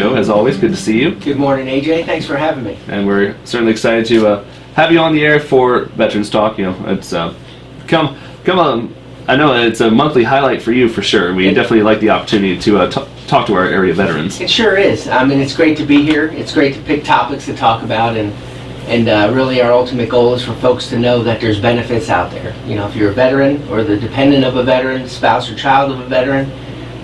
Joe, as always, good to see you. Good morning, AJ. Thanks for having me. And we're certainly excited to uh, have you on the air for Veterans Talk. You know, it's uh, come come on. I know it's a monthly highlight for you for sure. We It- definitely like the opportunity to uh, talk to our area veterans. It sure is. I mean, it's great to be here. It's great to pick topics to talk about, and and uh, really our ultimate goal is for folks to know that there's benefits out there. You know, if you're a veteran or the dependent of a veteran, spouse or child of a veteran,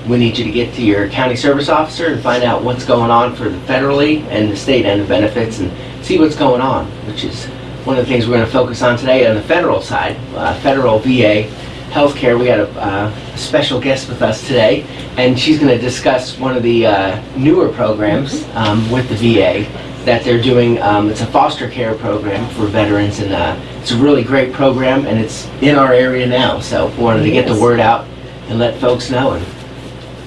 we need you to get to your county service officer and find out what's going on for the federally and the state end of benefits and see what's going on, which is one of the things we're going to focus on today on the federal side, uh, federal VA healthcare. We got a uh, special guest with us today, and she's going to discuss one of the uh, newer programs um, with the VA that they're doing. Um, it's a foster care program for veterans, and uh, it's a really great program, and it's in our area now. So we wanted to get the word out and let folks know, and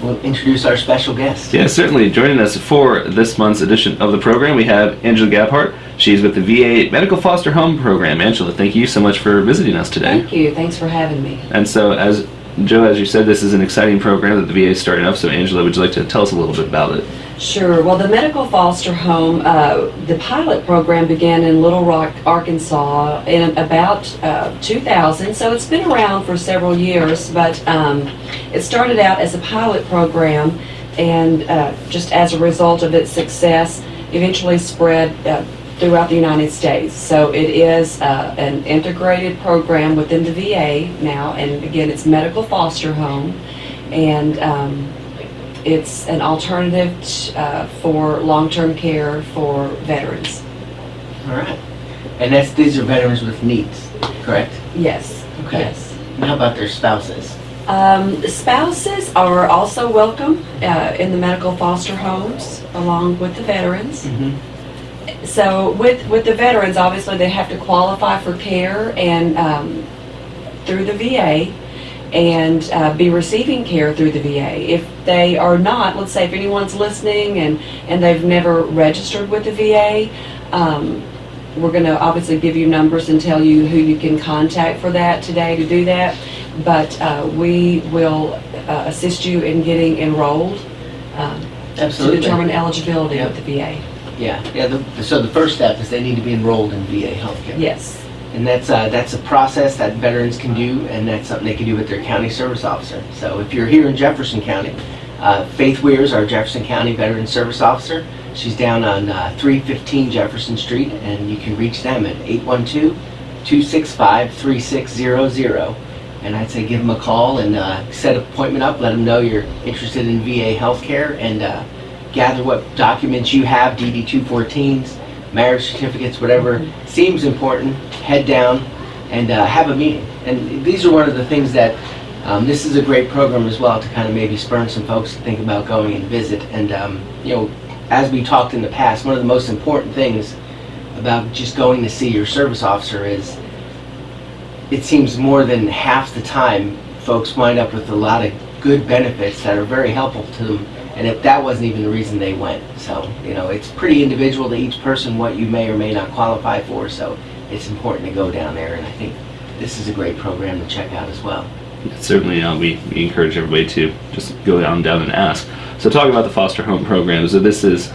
we'll introduce our special guest. Yeah, certainly. Joining us for this month's edition of the program, we have Angela Gabhart. She's with the VA Medical Foster Home Program. Angela, thank you so much for visiting us today. Thank you. Thanks for having me. And so, as Joe, as you said, this is an exciting program that the VA is starting up. So, Angela, would you like to tell us a little bit about it? Sure. Well, the medical foster home, uh, the pilot program began in Little Rock, Arkansas in about uh, 2000. So it's been around for several years, but um, it started out as a pilot program and uh, just as a result of its success, eventually spread uh, throughout the United States. So it is uh, an integrated program within the VA now, and again, it's medical foster home. And um, it's an alternative uh, for long-term care for veterans. All right. And that's these are veterans with needs, correct? Yes. Okay. Yes. And how about their spouses? Um, spouses are also welcome uh, in the medical foster homes along with the veterans. Mm-hmm. So with with the veterans, obviously they have to qualify for care and um, through the VA and uh, be receiving care through the VA. If they are not, let's say if anyone's listening and and they've never registered with the VA. Um, we're going to obviously give you numbers and tell you who you can contact for that today to do that. But uh, we will uh, assist you in getting enrolled um, to determine eligibility with the VA. Yeah, yeah. The, so the first step is they need to be enrolled in VA healthcare. Yes. And that's uh, that's a process that veterans can do, and that's something they can do with their county service officer. So if you're here in Jefferson County, uh, Faith Weir is our Jefferson County Veteran Service Officer. She's down on uh, 315 Jefferson Street, and you can reach them at 812-265-3600. And I'd say give them a call and uh, set an appointment up. Let them know you're interested in VA healthcare, and uh, gather what documents you have, DD-214s, marriage certificates, whatever seems important, head down and uh, have a meeting. And these are one of the things that, um, this is a great program as well to kind of maybe spur some folks to think about going and visit. And, um, you know, as we talked in the past, one of the most important things about just going to see your service officer is it seems more than half the time folks wind up with a lot of good benefits that are very helpful to them and if that wasn't even the reason they went. So, you know, it's pretty individual to each person what you may or may not qualify for, so it's important to go down there, and I think this is a great program to check out as well. Certainly, uh, we, we encourage everybody to just go down down and ask. So, talking about the foster home program, so this is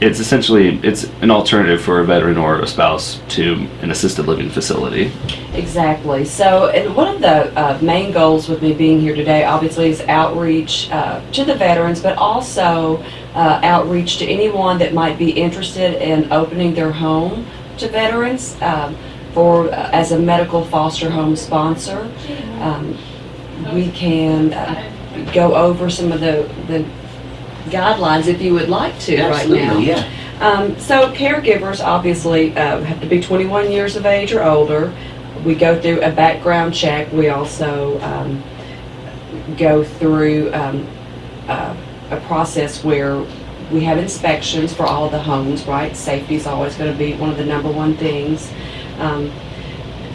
it's essentially it's an alternative for a veteran or a spouse to an assisted living facility. Exactly. So, and one of the uh, main goals with me being here today, obviously, is outreach uh, to the veterans, but also uh, outreach to anyone that might be interested in opening their home to veterans um, for uh, as a medical foster home sponsor. Um, we can uh, go over some of the the guidelines if you would like to right now. Absolutely, yeah. Um, so caregivers obviously uh, have to be 21 years of age or older. We go through a background check. We also um, go through um, uh, a process where we have inspections for all the homes, right? Safety is always going to be one of the number one things.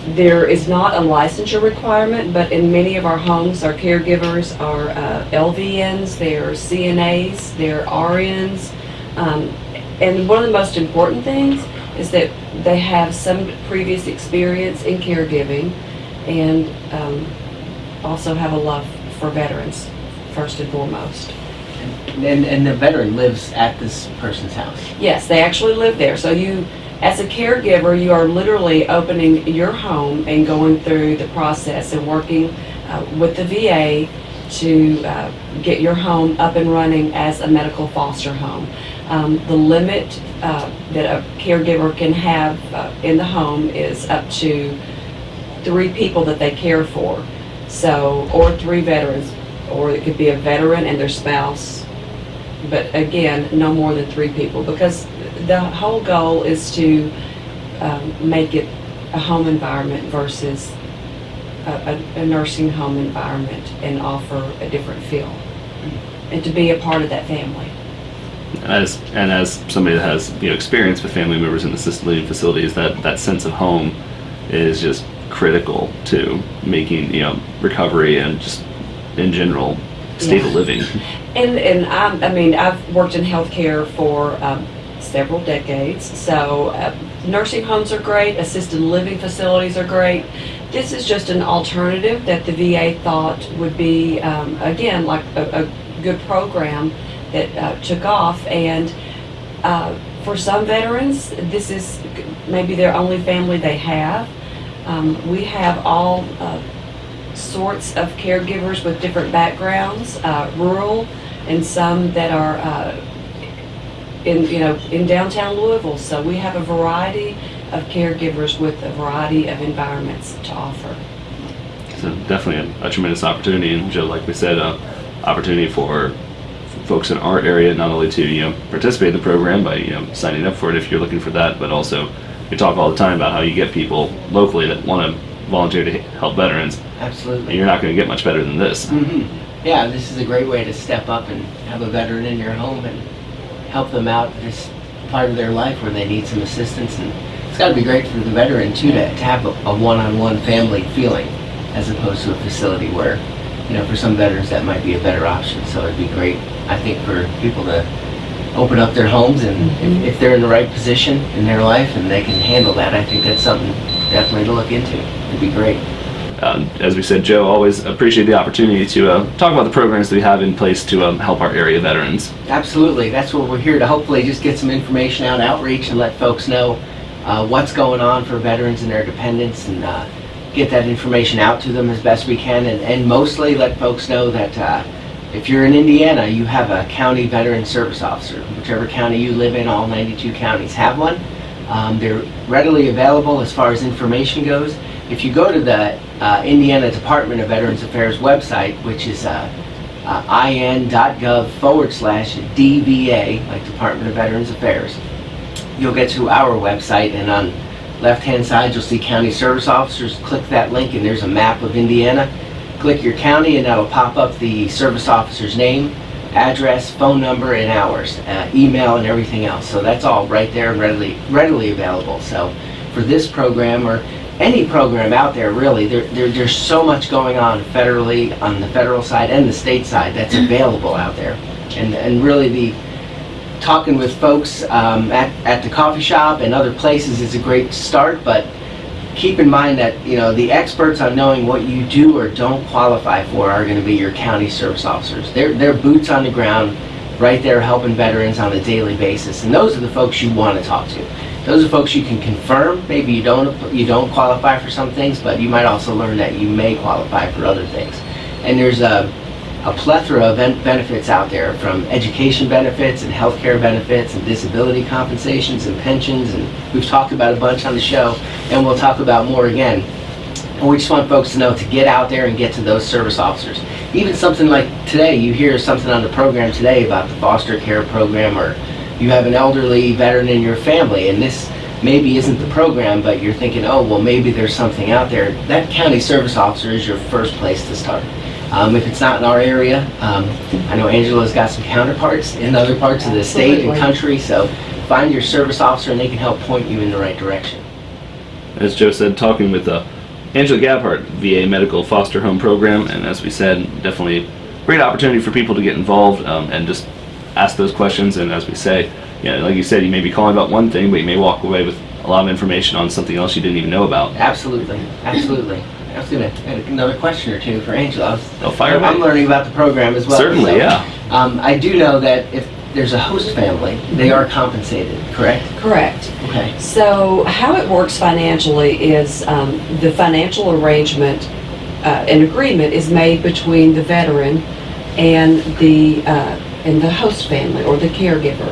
There is not a licensure requirement, but in many of our homes, our caregivers are uh, LVNs, they're CNAs, they're RNs. Um, and one of the most important things is that they have some previous experience in caregiving and um, also have a love for veterans, first and foremost. And, and the veteran lives at this person's house. Yes, they actually live there. So you, as a caregiver, you are literally opening your home and going through the process and working uh, with the VA to uh, get your home up and running as a medical foster home. Um, the limit uh, that a caregiver can have uh, in the home is up to three people that they care for. So, or three veterans, or it could be a veteran and their spouse. But again, no more than three people because the whole goal is to um, make it a home environment versus a, a, a nursing home environment and offer a different feel and to be a part of that family. as and as somebody that has you know experience with family members in assisted living facilities, that that sense of home is just critical to making you know recovery and just in general state Yeah. of living. And and I, I mean, I've worked in healthcare for um, several decades. So uh, nursing homes are great, assisted living facilities are great. This is just an alternative that the VA thought would be um, again like a, a good program that uh, took off. And uh, for some veterans, this is maybe their only family they have. Um, we have all. Uh, sorts of caregivers with different backgrounds, uh, rural, and some that are uh, in you know in downtown Louisville. So we have a variety of caregivers with a variety of environments to offer. So definitely a, a tremendous opportunity, and Joe, like we said, uh, opportunity for folks in our area not only to you know participate in the program by you know signing up for it if you're looking for that, but also we talk all the time about how you get people locally that want to volunteer to help veterans, and Absolutely. you're not going to get much better than this. hmm Yeah, this is a great way to step up and have a veteran in your home and help them out this part of their life where they need some assistance. And it's got to be great for the veteran too to, to have a, one-on-one family feeling as opposed to a facility where, you know, for some veterans that might be a better option. So it'd be great, I think, for people to open up their homes and Mhm. if, if they're in the right position in their life and they can handle that, I think that's something definitely to look into. It'd be great. Um, as we said, Joe, always appreciate the opportunity to uh, talk about the programs that we have in place to um, help our area veterans. Absolutely. That's what we're here to hopefully just get some information out, outreach, and let folks know uh, what's going on for veterans and their dependents and uh, get that information out to them as best we can. And, and mostly let folks know that uh, if you're in Indiana, you have a county veteran service officer. Whichever county you live in, all 92 counties have one. Um, they're readily available as far as information goes. If you go to the uh, Indiana Department of Veterans Affairs website, which is uh, uh, in.gov forward slash DVA, like Department of Veterans Affairs, you'll get to our website and on left-hand side you'll see county service officers. Click that link and there's a map of Indiana. Click your county and that'll pop up the service officer's name, address, phone number, and hours, uh, email, and everything else. So that's all right there and readily readily available. So for this program or any program out there, really, there, there, there's so much going on federally, on the federal side and the state side that's available out there. And, and really the talking with folks um, at, at the coffee shop and other places is a great start, but keep in mind that you know the experts on knowing what you do or don't qualify for are going to be your county service officers. They're, they're boots on the ground, right there helping veterans on a daily basis, and those are the folks you want to talk to. Those are folks you can confirm. Maybe you don't you don't qualify for some things, but you might also learn that you may qualify for other things. And there's a a plethora of benefits out there from education benefits and healthcare benefits and disability compensations and pensions and we've talked about a bunch on the show and we'll talk about more again. And we just want folks to know to get out there and get to those service officers. Even something like today, you hear something on the program today about the foster care program or you have an elderly veteran in your family and this maybe isn't the program but you're thinking, oh well maybe there's something out there. That county service officer is your first place to start. Um, if it's not in our area, um, I know Angela's got some counterparts in other parts of the state and country, so find your service officer and they can help point you in the right direction. As Joe said, talking with uh, Angela Gabhart, VA Medical Foster Home Program, and as we said, definitely great opportunity for people to get involved um, and just ask those questions. And as we say, yeah, like you said, you may be calling about one thing, but you may walk away with a lot of information on something else you didn't even know about. Absolutely, absolutely. I was gonna, another question or two for Angela. I was- Oh, fire I'm away. learning about the program as well. Certainly, so, yeah. Um, I do know that if there's a host family, they are compensated, correct? Correct. Okay. So how it works financially is um, the financial arrangement, uh, an agreement is made between the veteran and the, uh, and the host family or the caregiver.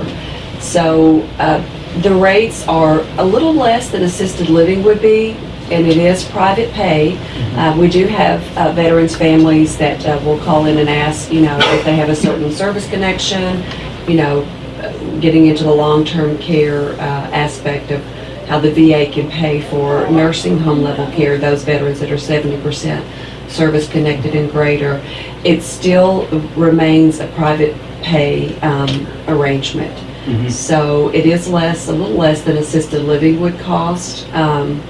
So uh, the rates are a little less than assisted living would be, and it is private pay. Uh, We do have uh, veterans' families that uh, will call in and ask, you know, if they have a certain service connection, you know, getting into the long-term care uh, aspect of how the VA can pay for nursing home level care, those veterans that are 70% service connected and greater. It still remains a private pay um, arrangement. Mhm. So it is less, a little less than assisted living would cost. Um,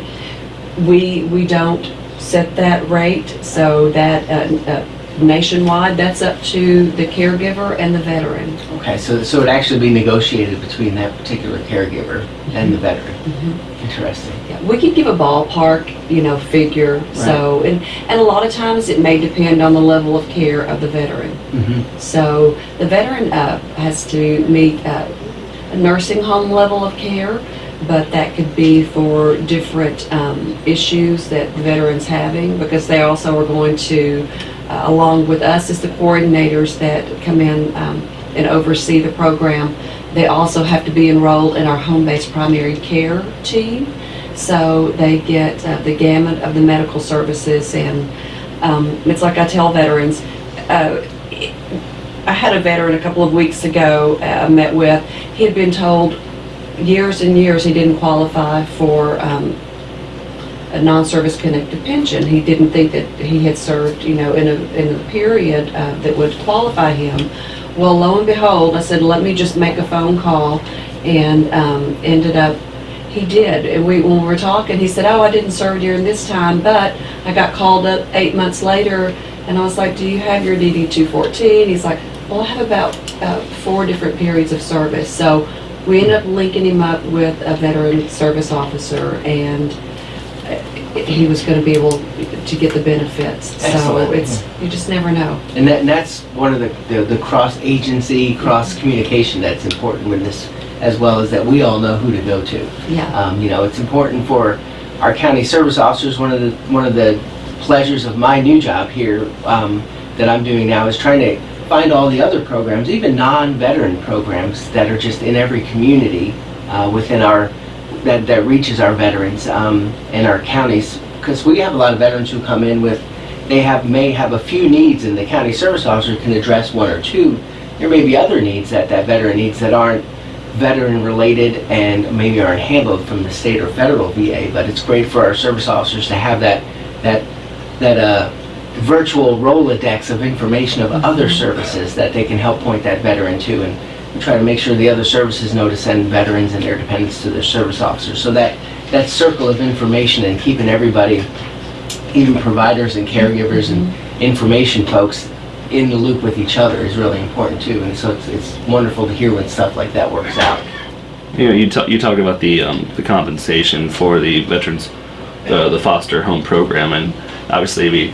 We, we don't set that rate, so that uh, uh, nationwide, that's up to the caregiver and the veteran. Okay, so, so it'd actually be negotiated between that particular caregiver and the veteran. Mm-hmm. Interesting. Yeah, We could give a ballpark, you know, figure, so, and, and a lot of times it may depend on the level of care of the veteran. Mm-hmm. So the veteran uh, has to meet uh, a nursing home level of care, but that could be for different um, issues that the veteran's having, because they also are going to, uh, along with us as the coordinators that come in um, and oversee the program, they also have to be enrolled in our home-based primary care team. So they get uh, the gamut of the medical services, and um, it's like I tell veterans, uh, I had a veteran a couple of weeks ago uh, I met with. He had been told years and years he didn't qualify for um, a non-service connected pension. He didn't think that he had served, you know, in a in a period uh, that would qualify him. Well, lo and behold, I said, let me just make a phone call, and um, ended up he did. And we, when we were talking, he said, "Oh, I didn't serve during this time, but I got called up eight months later." And I was like, "Do you have your DD 214?" He's like, "Well, I have about uh, four different periods of service." So we ended up linking him up with a veteran service officer, and he was going to be able to get the benefits. So it's you just never know. And that, and that's one of the, the, the cross-agency, cross-communication that's important with this, as well as that we all know who to go to. Yeah. Um, you know, it's important for our county service officers. One of the one of the pleasures of my new job here um, that I'm doing now is trying to find all the other programs, even non-veteran programs that are just in every community uh, within our that that reaches our veterans um, and our counties. Because we have a lot of veterans who come in with they have may have a few needs, and the county service officer can address one or two. There may be other needs that that veteran needs that aren't veteran related and maybe aren't handled from the state or federal VA, but it's great for our service officers to have that, that, that, uh, virtual Rolodex of information of other services that they can help point that veteran to and we try to make sure the other services know to send veterans and their dependents to their service officers. So that, that circle of information and keeping everybody, even providers and caregivers and information folks in the loop with each other is really important too. And so it's, it's wonderful to hear when stuff like that works out. You know, you talk you talk about the um, the compensation for the veterans, the the foster home program, and obviously we.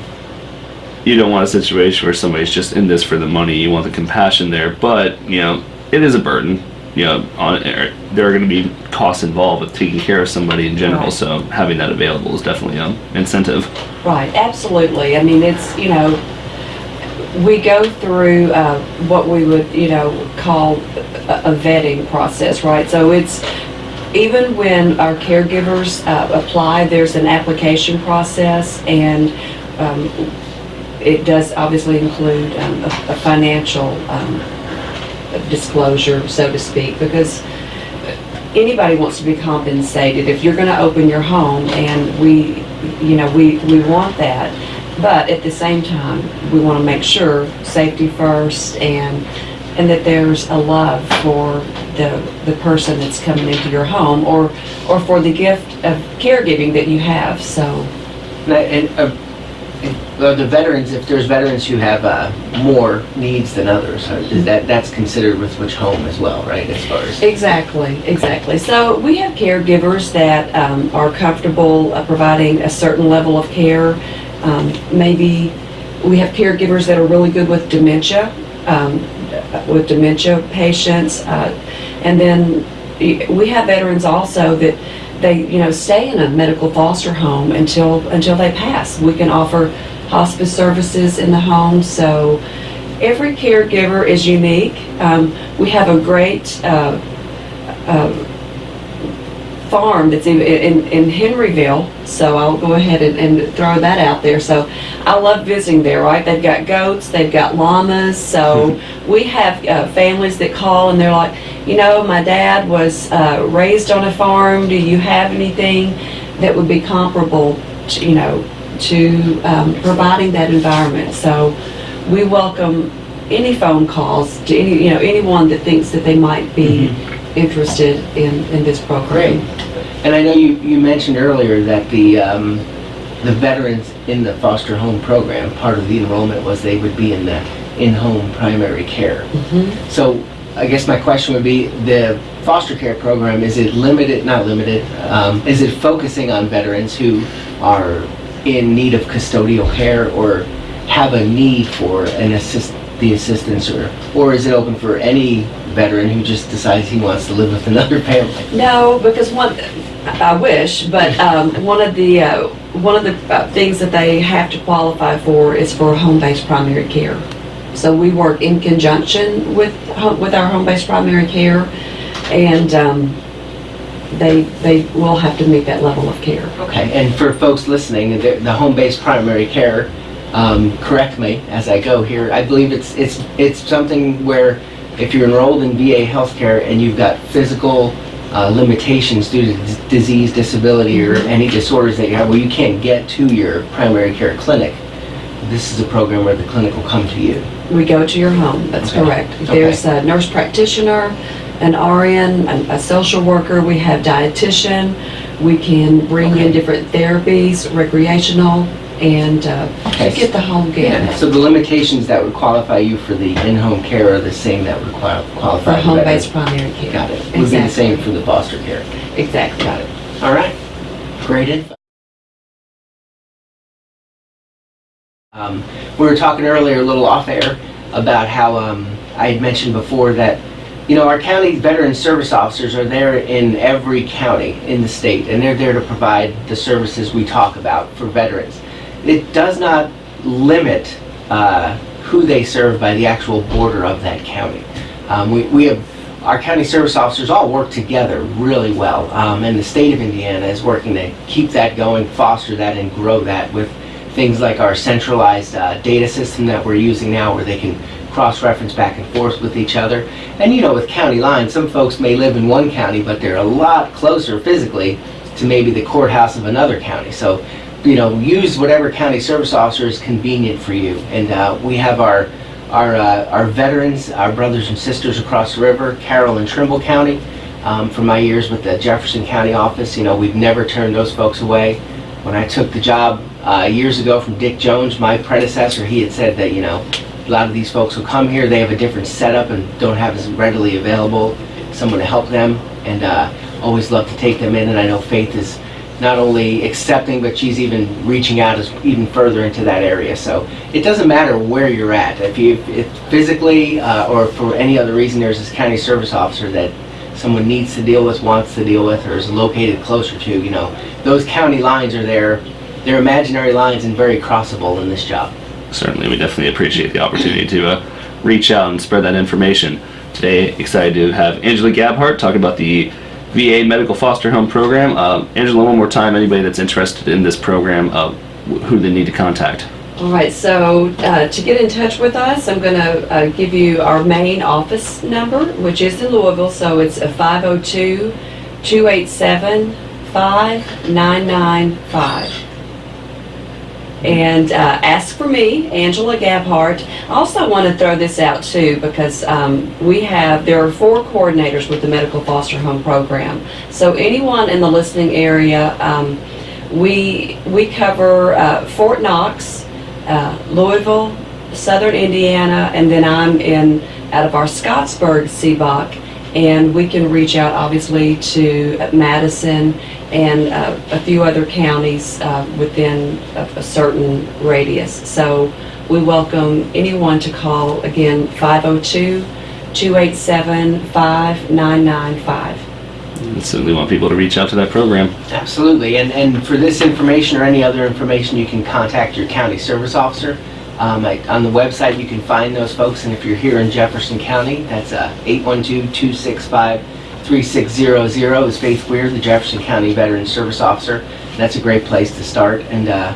You don't want a situation where somebody's just in this for the money. You want the compassion there, but you know it is a burden. You know, on er, there are going to be costs involved with taking care of somebody in general. Right. So having that available is definitely an incentive. Right, absolutely. I mean, it's, you know, we go through uh, what we would, you know, call a a vetting process, right? So it's, even when our caregivers uh, apply, there's an application process, and um, it does obviously include um, a a financial um, disclosure, so to speak, because anybody wants to be compensated. If you're going to open your home, and we, you know, we, we want that, but at the same time, we want to make sure safety first and and that there's a love for the the person that's coming into your home or or for the gift of caregiving that you have. So And, uh, Well, the veterans, if there's veterans who have uh, more needs than others, uh, that, that's considered with which home as well, right, as far as? Exactly, exactly. So we have caregivers that um, are comfortable uh, providing a certain level of care. Um, Maybe we have caregivers that are really good with dementia, um, with dementia patients. uh, And then we have veterans also that they, you know, stay in a medical foster home until, until they pass. We can offer hospice services in the home, so every caregiver is unique. Um, We have a great uh, uh, farm that's in, in, in Henryville, so I'll go ahead and, and throw that out there. So I love visiting there, right? They've got goats, they've got llamas, so we have uh, families that call and they're like, you know, my dad was uh, raised on a farm. Do you have anything that would be comparable, to, you know, to um, providing that environment? So we welcome any phone calls to any, you know, anyone that thinks that they might be interested in, in this program. Great. And I know you, you mentioned earlier that the, um, the veterans in the foster home program, part of the enrollment was they would be in the in-home primary care. Mhm. So I guess my question would be, the foster care program, is it limited, not limited, um, is it focusing on veterans who are in need of custodial care or have a need for an assist, the assistance or, or is it open for any veteran who just decides he wants to live with another family? No, because one, I wish, but um, one of the, uh, one of the uh, things that they have to qualify for is for home-based primary care. So we work in conjunction with, with our home-based primary care, and um, they, they will have to meet that level of care. Okay, and for folks listening, the, the home-based primary care, um, correct me as I go here, I believe it's, it's, it's something where if you're enrolled in VA healthcare and you've got physical uh, limitations due to dis- disease, disability, or any disorders that you have where you can't get to your primary care clinic, this is a program where the clinic will come to you. We go to your home, that's Okay. correct. Okay. There's a nurse practitioner, an RN, a a social worker, we have dietitian, we can bring Okay. in different therapies, recreational, and uh, Okay. get the whole gamut So the limitations that would qualify you for the in-home care are the same that would qual- for qualify the home-based primary care. Got it. Would be the Exactly. same for the foster care. Exactly. Got it. All right. Great info. Um, we were talking earlier, a little off air, about how um, I had mentioned before that, you know, our county veteran service officers are there in every county in the state, and they're there to provide the services we talk about for veterans. It does not limit uh, who they serve by the actual border of that county. Um, we, we have our county service officers all work together really well, um, and the state of Indiana is working to keep that going, foster that, and grow that with things like our centralized uh, data system that we're using now, where they can cross-reference back and forth with each other. And you know, with county lines, some folks may live in one county, but they're a lot closer physically to maybe the courthouse of another county. So, you know, use whatever county service officer is convenient for you. And uh, we have our our, uh, our veterans, our brothers and sisters across the river, Carroll and Trimble County. Um, from my years with the Jefferson County office, you know, we've never turned those folks away. When I took the job uh, years ago from Dick Jones, my predecessor, he had said that, you know, a lot of these folks who come here, they have a different setup and don't have as readily available someone to help them. And uh, always love to take them in. And I know Faith is not only accepting, but she's even reaching out as even further into that area. So it doesn't matter where you're at. If you, if physically uh, or for any other reason, there's this county service officer that someone needs to deal with, wants to deal with, or is located closer to, you know, those county lines are there. They're imaginary lines and very crossable in this job. certainly we definitely appreciate the opportunity to uh, reach out and spread that information. Today, excited to have Angela Gabhart talk about the VA Medical Foster Home Program. Uh, Angela, one more time, anybody that's interested in this program, uh, wh- who they need to contact. All right, so uh, to get in touch with us, I'm going to uh, give you our main office number, which is in Louisville, so it's a 502-287-5995. And uh, ask for me, Angela Gabhart. I also want to throw this out too, because um, we have, there are four coordinators with the Medical Foster Home Program. So anyone in the listening area, um, we, we cover uh, Fort Knox, uh, Louisville, Southern Indiana, and then I'm in out of our Scottsburg CBOC, and we can reach out obviously to uh, Madison and uh, a few other counties uh, within a, a certain radius. So we welcome anyone to call again 502 287 5995. And certainly want people to reach out to that program. Absolutely, and, and for this information or any other information, you can contact your county service officer. Um, I- on the website, you can find those folks, and if you're here in Jefferson County, that's uh, 812-265-3600 is Faith Weir, the Jefferson County Veteran Service Officer. That's a great place to start, and uh,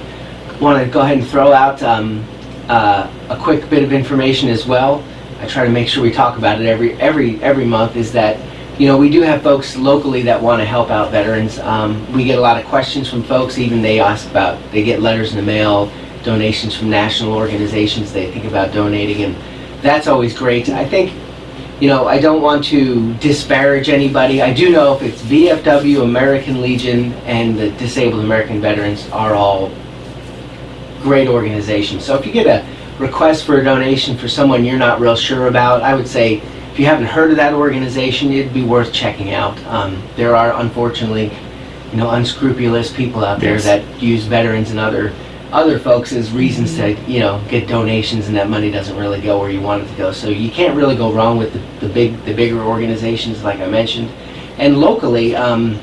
want to go ahead and throw out um, uh, a quick bit of information as well. I try to make sure we talk about it every every every month. Is that you know, we do have folks locally that want to help out veterans. Um, we get a lot of questions from folks, even they ask about, they get letters in the mail, donations from national organizations they think about donating, and that's always great. I think, you know, I don't want to disparage anybody. I do know if it's VFW, American Legion, and the Disabled American Veterans are all great organizations. So if you get a request for a donation for someone you're not real sure about, I would say if you haven't heard of that organization, it'd be worth checking out. Um, there are unfortunately, you know, unscrupulous people out there Yes. that use veterans and other other folks as reasons to, you know, get donations, and that money doesn't really go where you want it to go. So you can't really go wrong with the, the big, the bigger organizations, like I mentioned. And locally, um,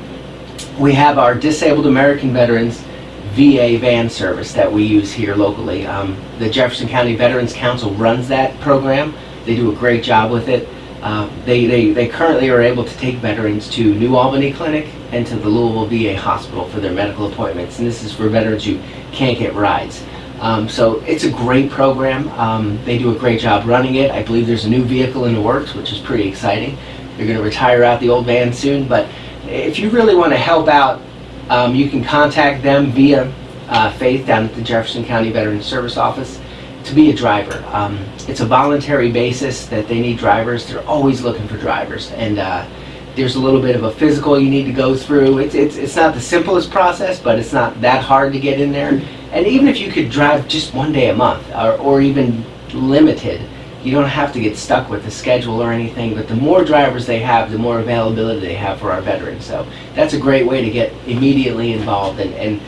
we have our Disabled American Veterans VA van service that we use here locally. Um, the Jefferson County Veterans Council runs that program. They do a great job with it. Uh, they, they, they currently are able to take veterans to New Albany Clinic and to the Louisville VA Hospital for their medical appointments. And this is for veterans who can't get rides. Um, so it's a great program. Um, they do a great job running it. I believe there's a new vehicle in the works, which is pretty exciting. They're going to retire out the old van soon. But if you really want to help out, um, you can contact them via uh, Faith down at the Jefferson County Veterans Service Office to be a driver. Um, it's a voluntary basis that they need drivers. They're always looking for drivers, and uh, there's a little bit of a physical you need to go through. It's, it's it's not the simplest process, but it's not that hard to get in there. And even if you could drive just one day a month, or, or even limited, you don't have to get stuck with the schedule or anything. But the more drivers they have, the more availability they have for our veterans. So that's a great way to get immediately involved and, and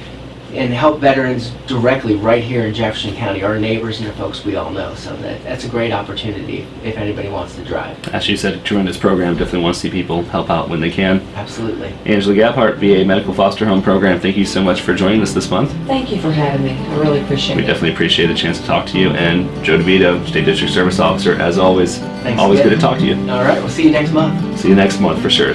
and help veterans directly right here in Jefferson County, our neighbors and the folks we all know. So that, that's a great opportunity if anybody wants to drive. As you said, a tremendous program. Definitely want to see people help out when they can. Absolutely. Angela Gabhart, VA Medical Foster Home Program, thank you so much for joining us this month. Thank you for having me. I really appreciate We it. definitely appreciate the chance to talk to you. And Joe DeVito, State District Service Officer, as always, Thanks always again. good to talk to you. All right, we'll see you next month. See you next month for sure.